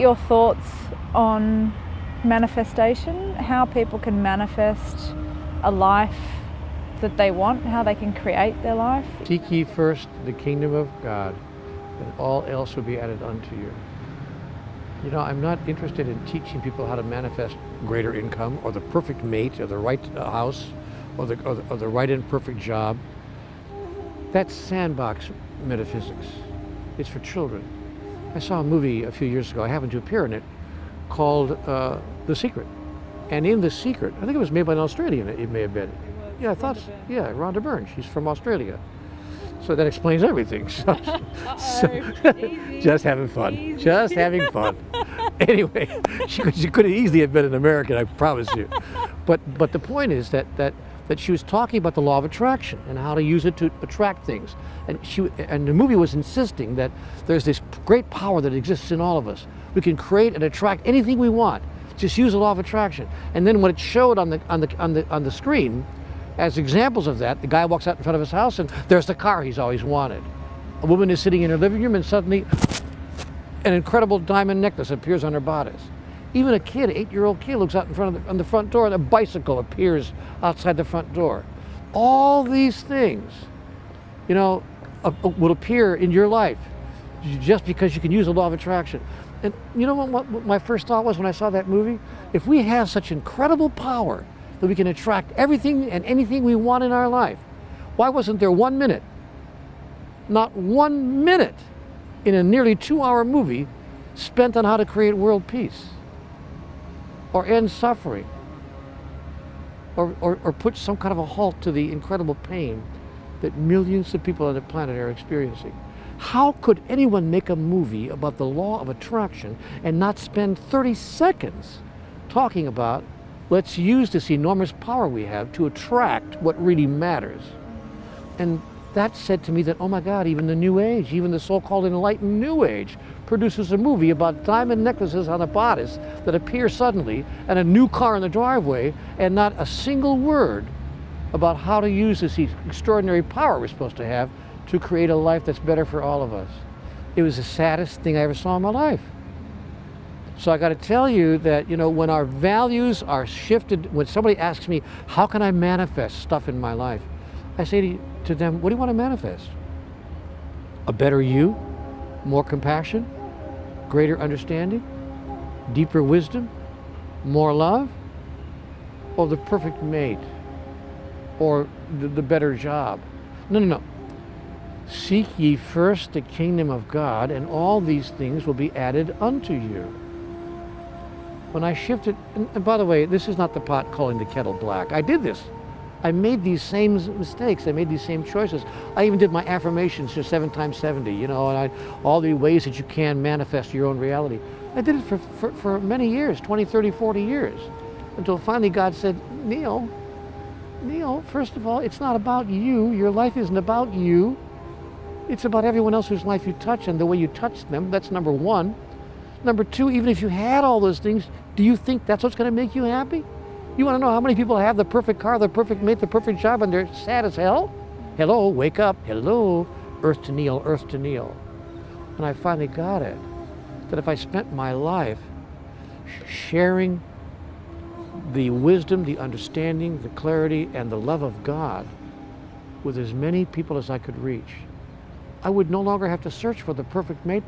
your thoughts on manifestation, how people can manifest a life that they want, how they can create their life. Seek ye first the kingdom of God, and all else will be added unto you. You know, I'm not interested in teaching people how to manifest greater income or the perfect mate or the right house or the, or the, or the right and perfect job. That's sandbox metaphysics. It's for children. I saw a movie a few years ago, I happened to appear in it, called uh, The Secret. And in The Secret, I think it was made by an Australian, it may have been. Yeah, I thought, yeah, Rhonda Byrne, she's from Australia. So that explains everything. So, so just having fun. Easy. Just having fun. anyway, she could, she could have easily have been an American, I promise you. But but the point is that that that she was talking about the law of attraction and how to use it to attract things. And she and the movie was insisting that there's this great power that exists in all of us. We can create and attract anything we want. Just use the law of attraction. And then when it showed on the on the on the on the screen, as examples of that, the guy walks out in front of his house and there's the car he's always wanted. A woman is sitting in her living room and suddenly an incredible diamond necklace appears on her bodice. Even a kid, eight-year-old kid, looks out in front of the, on the front door and a bicycle appears outside the front door. All these things, you know, uh, will appear in your life just because you can use the law of attraction. And you know what, what my first thought was when I saw that movie? If we have such incredible power that we can attract everything and anything we want in our life, why wasn't there one minute, not one minute in a nearly two hour movie spent on how to create world peace or end suffering or, or, or put some kind of a halt to the incredible pain that millions of people on the planet are experiencing. How could anyone make a movie about the law of attraction and not spend 30 seconds talking about let's use this enormous power we have to attract what really matters? And that said to me that, oh my God, even the New Age, even the so-called enlightened New Age produces a movie about diamond necklaces on a bodice that appear suddenly and a new car in the driveway and not a single word about how to use this extraordinary power we're supposed to have to create a life that's better for all of us. It was the saddest thing I ever saw in my life. So I got to tell you that, you know, when our values are shifted, when somebody asks me, how can I manifest stuff in my life? I say to, them, what do you want to manifest? A better you, more compassion, greater understanding, deeper wisdom, more love, or the perfect mate, or the, the better job. No, no, no. Seek ye first the kingdom of God, and all these things will be added unto you. When I shifted, and, and by the way, this is not the pot calling the kettle black. I did this I made these same mistakes. I made these same choices. I even did my affirmations for seven times 70, you know, and I, all the ways that you can manifest your own reality. I did it for, for, for many years, 20, 30, 40 years, until finally God said, Neale, Neale, first of all, it's not about you. Your life isn't about you. It's about everyone else whose life you touch and the way you touch them. That's number one. Number two, even if you had all those things, do you think that's what's going to make you happy? You want to know how many people have the perfect car, the perfect mate, the perfect job, and they're sad as hell? Hello, wake up. Hello, earth to Neale, earth to Neale. And I finally got it. That if I spent my life sharing the wisdom, the understanding, the clarity, and the love of God with as many people as I could reach, I would no longer have to search for the perfect mate,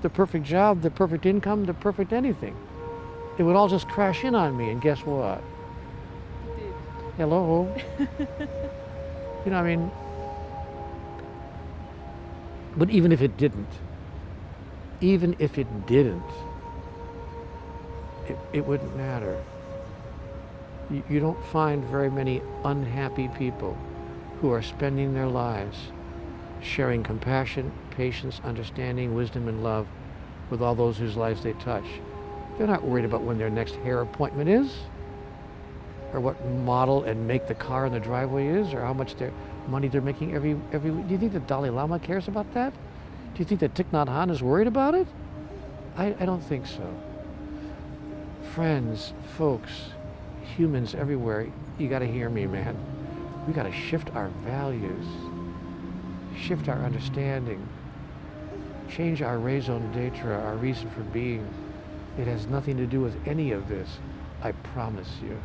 the perfect job, the perfect income, the perfect anything. It would all just crash in on me, and guess what? Hello. you know, I mean, but even if it didn't, even if it didn't, it, it wouldn't matter. You, you don't find very many unhappy people who are spending their lives sharing compassion, patience, understanding, wisdom, and love with all those whose lives they touch. They're not worried about when their next hair appointment is or what model and make the car in the driveway is, or how much their money they're making every every week. Do you think the Dalai Lama cares about that? Do you think that Thich Nhat Hanh is worried about it? I, I don't think so. Friends, folks, humans everywhere, you got to hear me, man. We got to shift our values, shift our understanding, change our raison d'etre, our reason for being, It has nothing to do with any of this. I promise you.